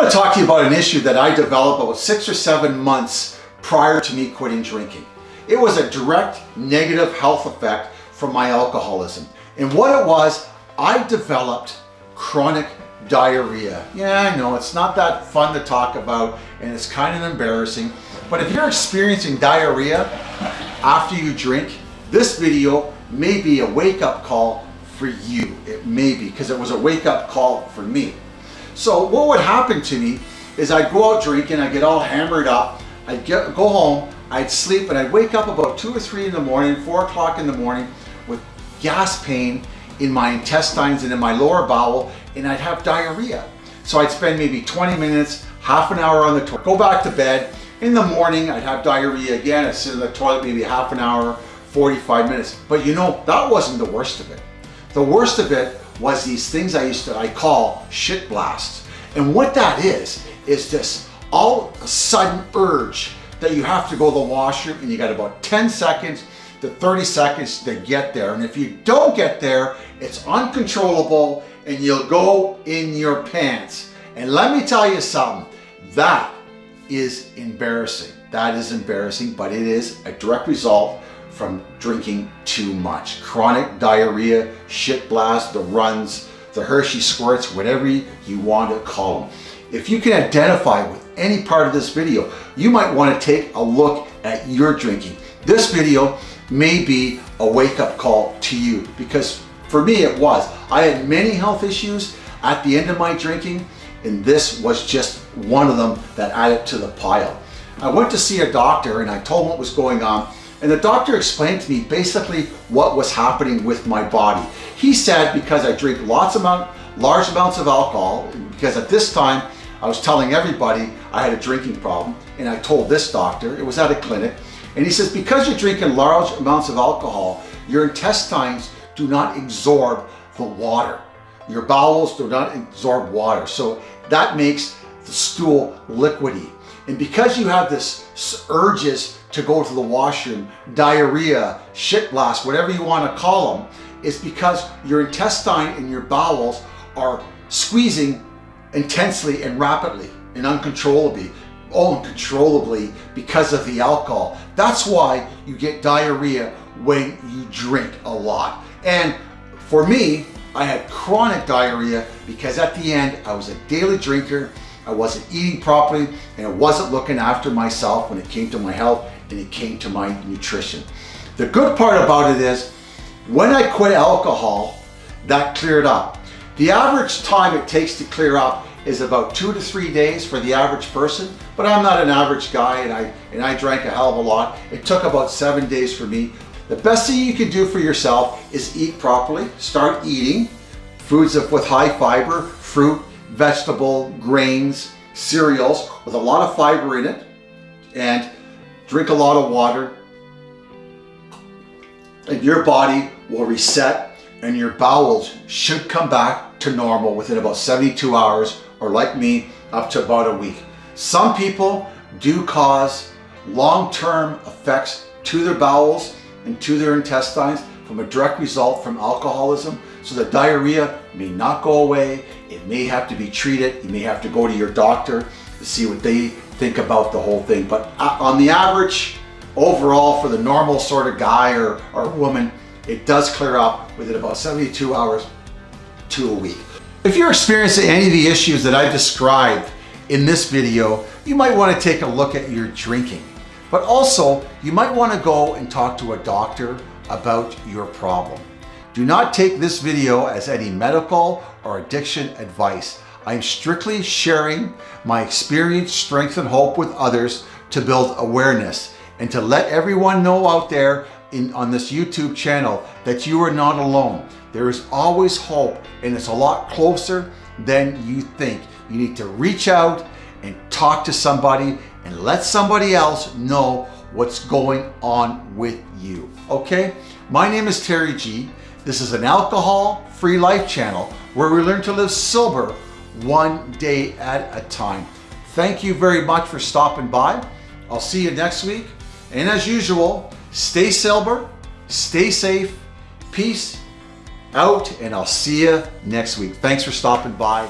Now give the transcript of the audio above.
want to talk to you about an issue that I developed about six or seven months prior to me quitting drinking. It was a direct negative health effect from my alcoholism. And what it was, I developed chronic diarrhea. Yeah, I know, it's not that fun to talk about and it's kind of embarrassing. But if you're experiencing diarrhea after you drink, this video may be a wake-up call for you. It may be, because it was a wake-up call for me. So what would happen to me is I'd go out drinking, I'd get all hammered up, I'd get, go home, I'd sleep, and I'd wake up about 2 or 3 in the morning, 4 o'clock in the morning, with gas pain in my intestines and in my lower bowel, and I'd have diarrhea. So I'd spend maybe 20 minutes, half an hour on the toilet, go back to bed. In the morning, I'd have diarrhea again. I'd sit in the toilet maybe half an hour, 45 minutes. But you know, that wasn't the worst of it. The worst of it was these things I used to, I call shit blasts. And what that is, is this all a sudden urge that you have to go to the washroom and you got about 10 seconds to 30 seconds to get there. And if you don't get there, it's uncontrollable and you'll go in your pants. And let me tell you something, that is embarrassing. That is embarrassing, but it is a direct result from drinking too much. Chronic diarrhea, shit blast, the runs, the Hershey squirts, whatever you want to call them. If you can identify with any part of this video, you might want to take a look at your drinking. This video may be a wake-up call to you because for me it was. I had many health issues at the end of my drinking and this was just one of them that added to the pile. I went to see a doctor and I told him what was going on and the doctor explained to me basically what was happening with my body. He said because I drink lots amount, large amounts of alcohol, because at this time I was telling everybody I had a drinking problem, and I told this doctor, it was at a clinic, and he says because you're drinking large amounts of alcohol, your intestines do not absorb the water. Your bowels do not absorb water, so that makes the stool liquidy. And because you have this urges to go to the washroom, diarrhea, shit blast, whatever you want to call them, is because your intestine and your bowels are squeezing intensely and rapidly and uncontrollably, uncontrollably because of the alcohol. That's why you get diarrhea when you drink a lot. And for me, I had chronic diarrhea because at the end, I was a daily drinker, I wasn't eating properly, and I wasn't looking after myself when it came to my health and it came to my nutrition. The good part about it is, when I quit alcohol, that cleared up. The average time it takes to clear up is about two to three days for the average person, but I'm not an average guy and I, and I drank a hell of a lot. It took about seven days for me. The best thing you can do for yourself is eat properly, start eating foods with high fiber, fruit, vegetable, grains, cereals with a lot of fiber in it, and drink a lot of water, and your body will reset and your bowels should come back to normal within about 72 hours or like me, up to about a week. Some people do cause long-term effects to their bowels and to their intestines from a direct result from alcoholism. So the diarrhea may not go away. It may have to be treated. You may have to go to your doctor to see what they think about the whole thing. But uh, on the average, overall for the normal sort of guy or, or woman, it does clear up within about 72 hours to a week. If you're experiencing any of the issues that I described in this video, you might want to take a look at your drinking. But also, you might want to go and talk to a doctor about your problem. Do not take this video as any medical or addiction advice. I'm strictly sharing my experience, strength, and hope with others to build awareness and to let everyone know out there in, on this YouTube channel that you are not alone. There is always hope and it's a lot closer than you think. You need to reach out and talk to somebody and let somebody else know what's going on with you, okay? My name is Terry G. This is an alcohol-free life channel where we learn to live sober one day at a time. Thank you very much for stopping by. I'll see you next week. And as usual, stay sober, stay safe, peace out, and I'll see you next week. Thanks for stopping by.